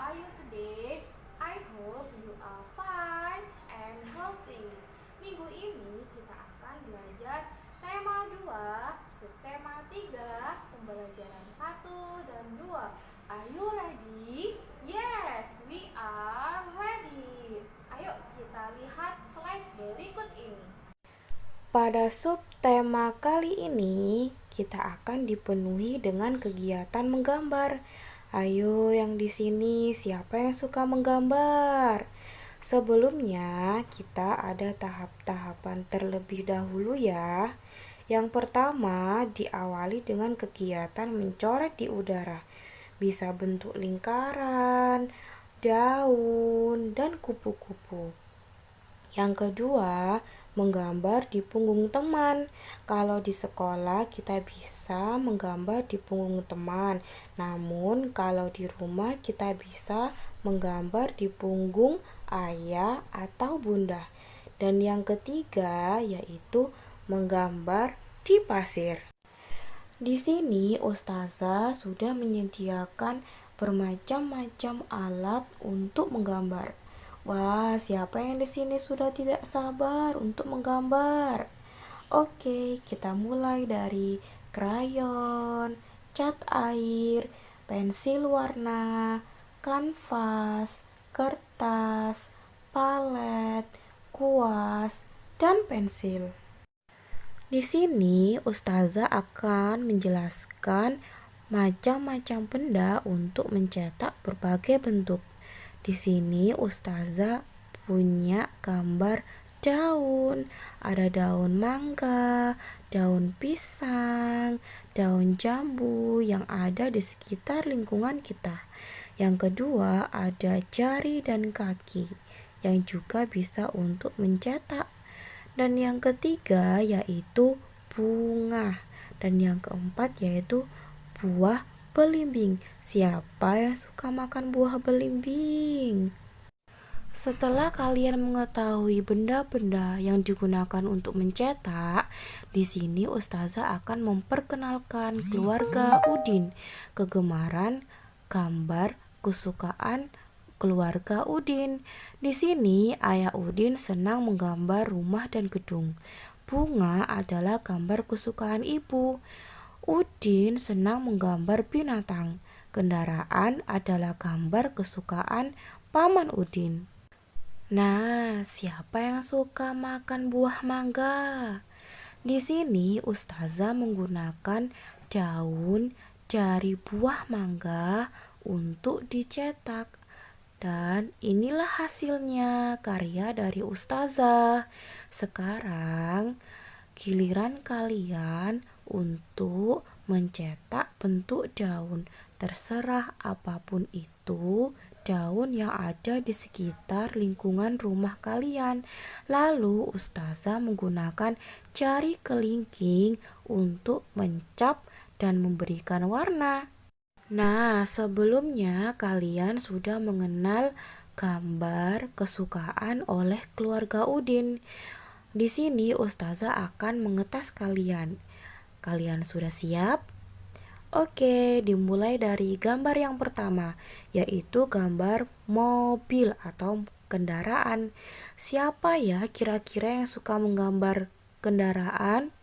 are you today? I hope you are fine and healthy. Minggu ini kita akan belajar tema 2, subtema 3, pembelajaran 1 dan 2. Are you ready? Yes, we are ready. Ayo kita lihat slide berikut ini. Pada subtema kali ini, kita akan dipenuhi dengan kegiatan menggambar. Ayo yang di sini siapa yang suka menggambar? Sebelumnya kita ada tahap-tahapan terlebih dahulu ya. Yang pertama diawali dengan kegiatan mencoret di udara. Bisa bentuk lingkaran, daun, dan kupu-kupu. Yang kedua, menggambar di punggung teman. Kalau di sekolah kita bisa menggambar di punggung teman. Namun kalau di rumah kita bisa menggambar di punggung ayah atau bunda. Dan yang ketiga yaitu menggambar di pasir. Di sini ustazah sudah menyediakan bermacam-macam alat untuk menggambar. Wah, siapa yang di sini sudah tidak sabar untuk menggambar? Oke, kita mulai dari krayon, cat air, pensil warna, kanvas, kertas, palet, kuas, dan pensil. Di sini, ustazah akan menjelaskan macam-macam benda untuk mencetak berbagai bentuk. Di sini ustazah punya gambar daun. Ada daun mangga, daun pisang, daun jambu yang ada di sekitar lingkungan kita. Yang kedua, ada jari dan kaki yang juga bisa untuk mencetak. Dan yang ketiga yaitu bunga. Dan yang keempat yaitu buah Belimbing. Siapa yang suka makan buah belimbing? Setelah kalian mengetahui benda-benda yang digunakan untuk mencetak, di sini ustazah akan memperkenalkan keluarga Udin, kegemaran, gambar, kesukaan keluarga Udin. Di sini ayah Udin senang menggambar rumah dan gedung. Bunga adalah gambar kesukaan ibu. Udin senang menggambar binatang. Kendaraan adalah gambar kesukaan Paman Udin. Nah, siapa yang suka makan buah mangga? Di sini ustazah menggunakan daun dari buah mangga untuk dicetak. Dan inilah hasilnya karya dari ustazah. Sekarang giliran kalian untuk mencetak bentuk daun. Terserah apa pun itu, daun yang ada di sekitar lingkungan rumah kalian. Lalu ustazah menggunakan jari kelingking untuk mencap dan memberikan warna. Nah, sebelumnya kalian sudah mengenal gambar kesukaan oleh keluarga Udin. Di sini ustazah akan mengetes kalian. Kalian sudah siap? Oke, dimulai dari gambar yang pertama, yaitu gambar mobil atau kendaraan. Siapa ya kira-kira yang suka menggambar kendaraan?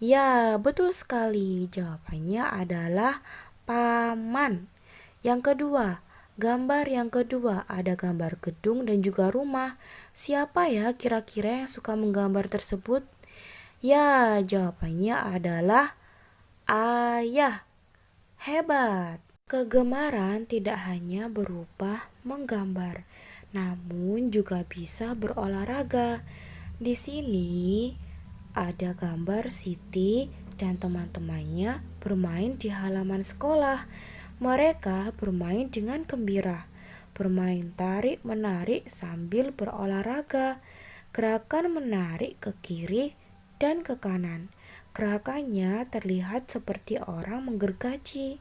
Ya, betul sekali. Jawabannya adalah paman. Yang kedua, gambar yang kedua ada gambar gedung dan juga rumah. Siapa ya kira-kira yang suka menggambar tersebut? Ya, jawabannya adalah ayah. Hebat. Kegemaran tidak hanya berupa menggambar, namun juga bisa berolahraga. Di sini ada gambar Siti dan teman-temannya bermain di halaman sekolah. Mereka bermain dengan gembira, bermain tarik-menarik sambil berolahraga. Gerakan menarik ke kiri dan ke kanan. Gerakannya terlihat seperti orang menggergaji.